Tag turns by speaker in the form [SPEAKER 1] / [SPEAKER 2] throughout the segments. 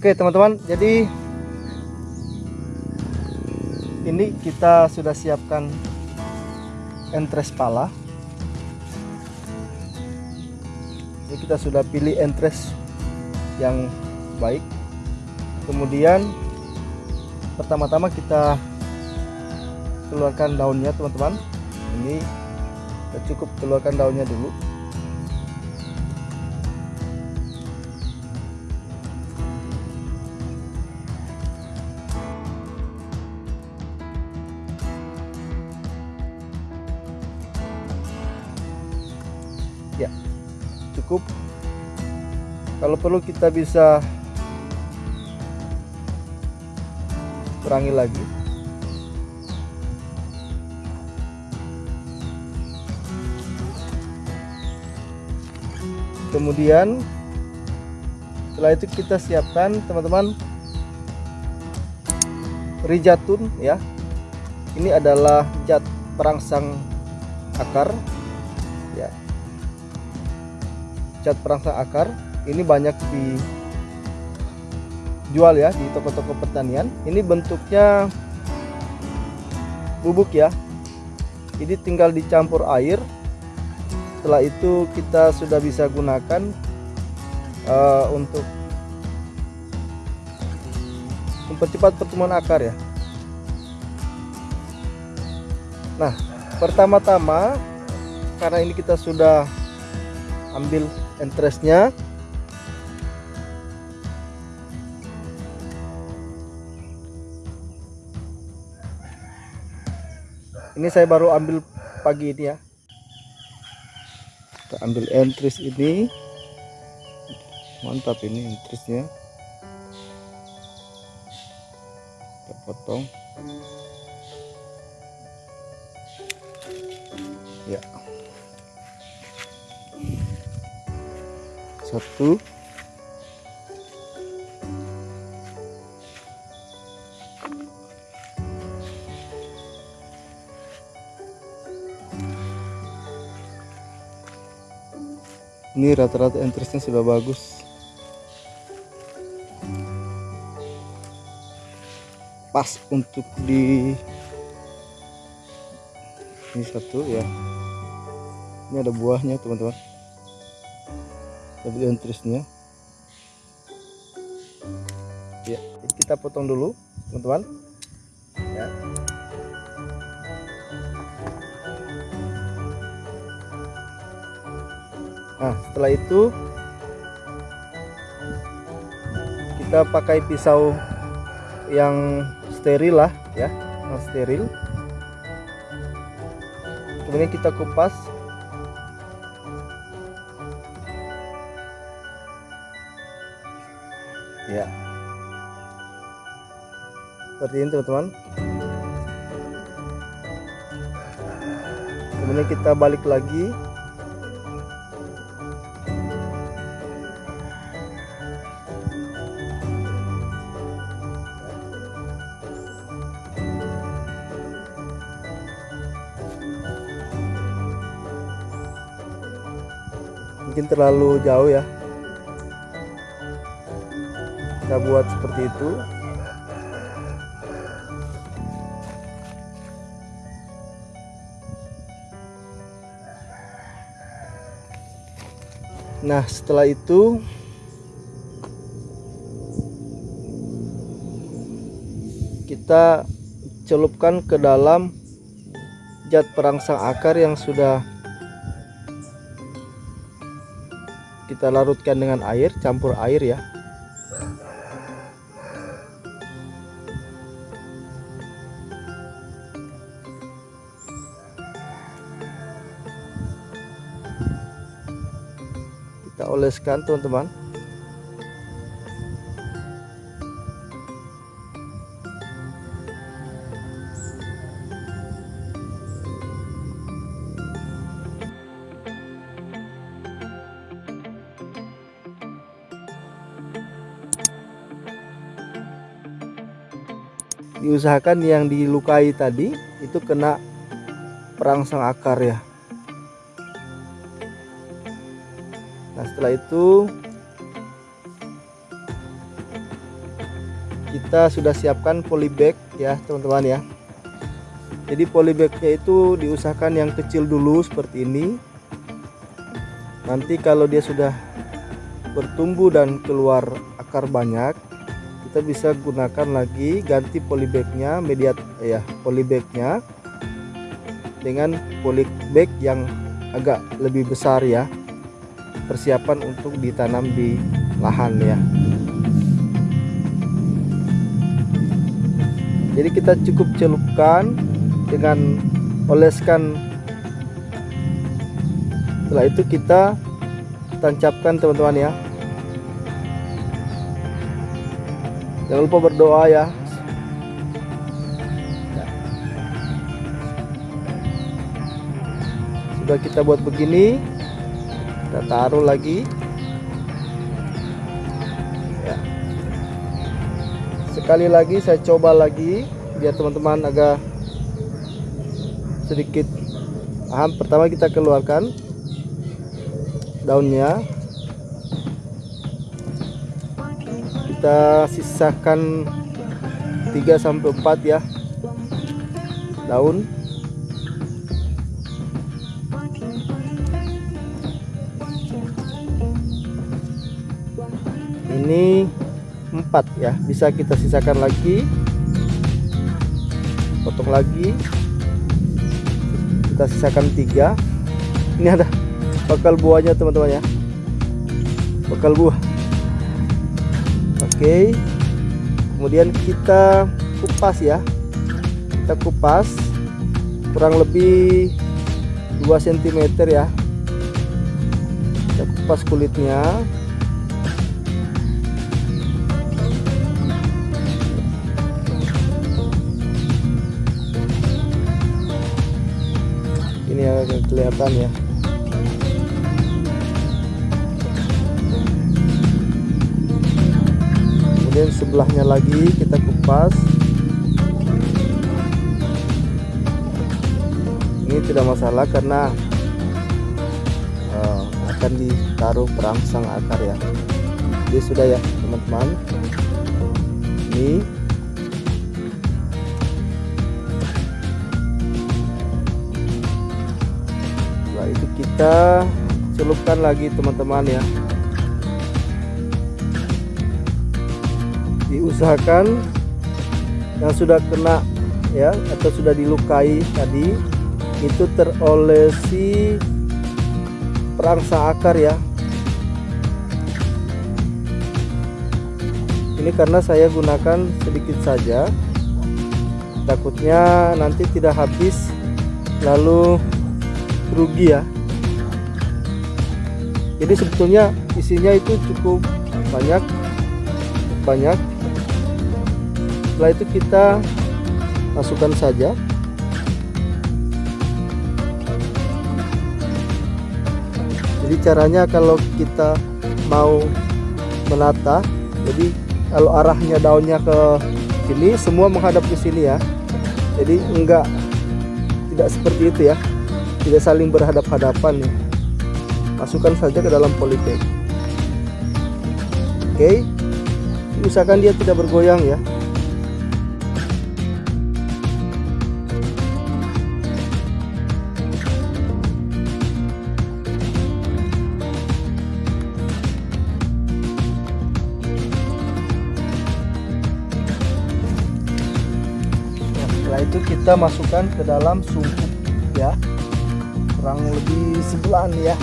[SPEAKER 1] Oke teman-teman jadi ini kita sudah siapkan entres pala. Ini kita sudah pilih entres yang baik. Kemudian pertama-tama kita keluarkan daunnya teman-teman. Ini kita cukup keluarkan daunnya dulu kalau perlu kita bisa kurangi lagi. Kemudian setelah itu kita siapkan teman-teman rijatun ya. Ini adalah zat perangsang akar ya. Cat perangsang akar ini banyak dijual ya di toko-toko pertanian. Ini bentuknya bubuk ya. Ini tinggal dicampur air. Setelah itu kita sudah bisa gunakan uh, untuk mempercepat pertumbuhan akar ya. Nah pertama-tama karena ini kita sudah ambil entrestnya ini saya baru ambil pagi ini ya. Kita ambil entris ini. Mantap ini entrisnya kita potong. Ya. Satu ini rata-rata interestnya sudah bagus. Pas untuk di ini satu ya. Ini ada buahnya teman-teman. Tapi interestnya. Ya kita potong dulu teman-teman. Ya nah setelah itu kita pakai pisau yang steril lah ya yang steril. Kemudian kita kupas. Ya. Seperti ini teman-teman. Kemudian kita balik lagi mungkin terlalu jauh ya. Kita buat seperti itu. Nah setelah itu kita celupkan ke dalam zat perangsang akar yang sudah kita larutkan dengan air campur air ya. Kita oleskan teman-teman diusahakan yang dilukai tadi itu kena perangsang akar ya. Nah setelah itu kita sudah siapkan polybag ya teman-teman ya. Jadi polybagnya itu diusahakan yang kecil dulu seperti ini. Nanti kalau dia sudah bertumbuh dan keluar akar banyak kita bisa gunakan lagi ganti polybagnya media ya polybagnya dengan polybag yang agak lebih besar ya. Persiapan untuk ditanam di lahan ya. Jadi kita cukup celupkan dengan oleskan. Setelah itu kita tancapkan teman-teman ya jangan lupa berdoa ya. Sudah kita buat begini kita taruh lagi. Ya. sekali lagi saya coba lagi biar teman-teman agak sedikit paham. Pertama kita keluarkan daunnya kita sisakan 3 sampai 4 ya daun. Ini 4 ya bisa kita sisakan lagi. Potong lagi. Kita sisakan tiga. Ini ada bakal buahnya teman-teman ya. Bakal buah oke. Kemudian kita kupas ya. Kita kupas kurang lebih 2 cm ya. Kita kupas kulitnya. Ini agak kelihatan ya kemudian sebelahnya lagi kita kupas. Ini tidak masalah karena uh, akan ditaruh perangsang akar ya. Jadi sudah ya teman-teman. Ini. Setelah itu kita celupkan lagi teman-teman ya diusahakan yang sudah kena ya atau sudah dilukai tadi itu terolesi perangsang akar ya. Ini karena saya gunakan sedikit saja. Takutnya nanti tidak habis lalu rugi ya. Jadi sebetulnya isinya itu cukup banyak banyak setelah itu kita masukkan saja jadi caranya kalau kita mau menata jadi kalau arahnya daunnya ke sini semua menghadap ke sini ya jadi enggak tidak seperti itu ya tidak saling berhadap-hadapan ya. Masukkan saja ke dalam polybag. Oke. Usahakan dia tidak bergoyang ya. Itu kita masukkan ke dalam sungkup ya. Kurang lebih sebulan ya.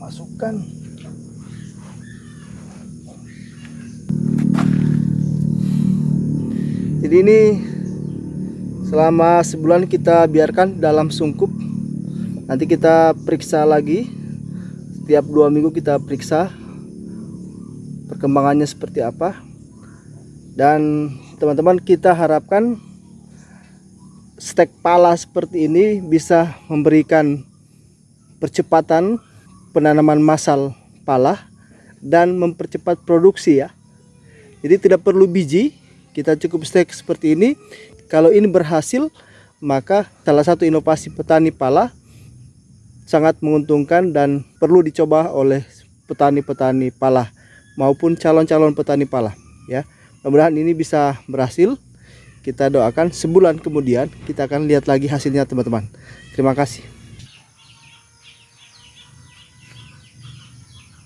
[SPEAKER 1] Masukkan. Jadi ini selama sebulan kita biarkan dalam sungkup nanti kita periksa lagi. Setiap dua minggu kita periksa perkembangannya seperti apa. Dan teman-teman kita harapkan stek pala seperti ini bisa memberikan percepatan penanaman massal pala dan mempercepat produksi ya. Jadi tidak perlu biji kita cukup stek seperti ini kalau ini berhasil maka salah satu inovasi petani pala sangat menguntungkan dan perlu dicoba oleh petani-petani pala maupun calon-calon petani pala ya. Mudah-mudahan ini bisa berhasil. Kita doakan sebulan kemudian kita akan lihat lagi hasilnya teman-teman. Terima kasih